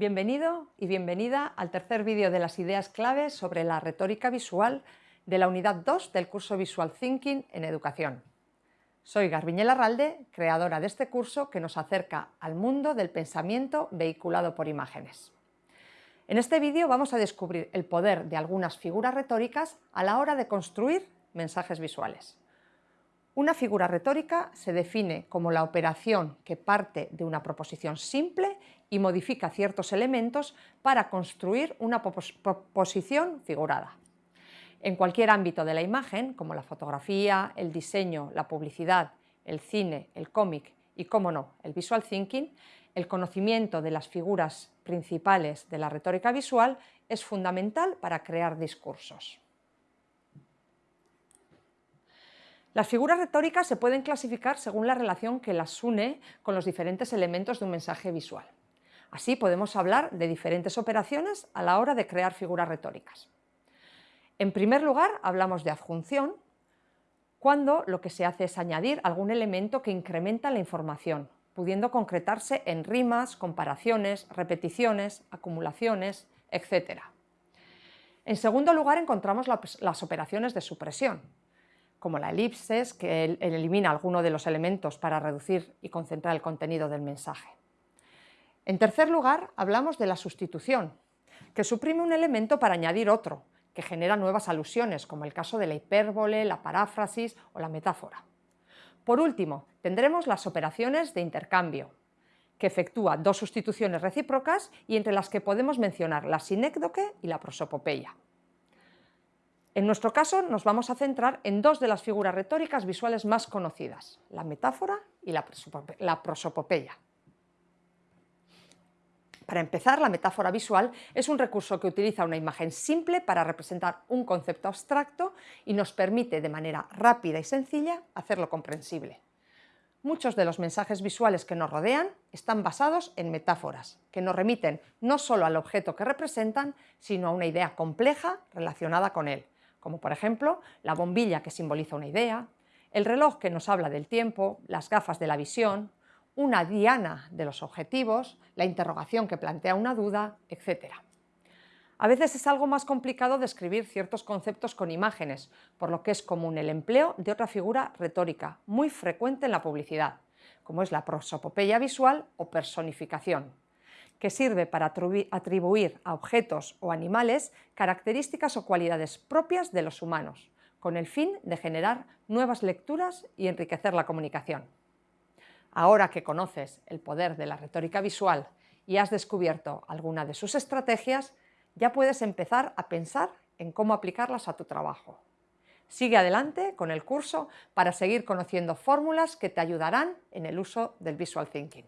Bienvenido y bienvenida al tercer vídeo de las ideas claves sobre la retórica visual de la unidad 2 del curso Visual Thinking en Educación. Soy Garbiñe Larralde, creadora de este curso que nos acerca al mundo del pensamiento vehiculado por imágenes. En este vídeo vamos a descubrir el poder de algunas figuras retóricas a la hora de construir mensajes visuales. Una figura retórica se define como la operación que parte de una proposición simple y modifica ciertos elementos para construir una proposición figurada. En cualquier ámbito de la imagen, como la fotografía, el diseño, la publicidad, el cine, el cómic y, como no, el visual thinking, el conocimiento de las figuras principales de la retórica visual es fundamental para crear discursos. Las figuras retóricas se pueden clasificar según la relación que las une con los diferentes elementos de un mensaje visual. Así podemos hablar de diferentes operaciones a la hora de crear figuras retóricas. En primer lugar, hablamos de adjunción, cuando lo que se hace es añadir algún elemento que incrementa la información, pudiendo concretarse en rimas, comparaciones, repeticiones, acumulaciones, etc. En segundo lugar, encontramos las operaciones de supresión, como la elipses, que elimina alguno de los elementos para reducir y concentrar el contenido del mensaje. En tercer lugar, hablamos de la sustitución, que suprime un elemento para añadir otro, que genera nuevas alusiones, como el caso de la hipérbole, la paráfrasis o la metáfora. Por último, tendremos las operaciones de intercambio, que efectúa dos sustituciones recíprocas y entre las que podemos mencionar la sinécdoque y la prosopopeya. En nuestro caso nos vamos a centrar en dos de las figuras retóricas visuales más conocidas, la metáfora y la, prosopopeya. Para empezar, la metáfora visual es un recurso que utiliza una imagen simple para representar un concepto abstracto y nos permite de manera rápida y sencilla hacerlo comprensible. Muchos de los mensajes visuales que nos rodean están basados en metáforas, que nos remiten no solo al objeto que representan, sino a una idea compleja relacionada con él, como por ejemplo la bombilla que simboliza una idea, el reloj que nos habla del tiempo, las gafas de la visión, una diana de los objetivos, la interrogación que plantea una duda, etc. A veces es algo más complicado describir ciertos conceptos con imágenes, por lo que es común el empleo de otra figura retórica, muy frecuente en la publicidad, como es la prosopopeya visual o personificación que sirve para atribuir a objetos o animales características o cualidades propias de los humanos, con el fin de generar nuevas lecturas y enriquecer la comunicación. Ahora que conoces el poder de la retórica visual y has descubierto alguna de sus estrategias, ya puedes empezar a pensar en cómo aplicarlas a tu trabajo. Sigue adelante con el curso para seguir conociendo fórmulas que te ayudarán en el uso del Visual Thinking.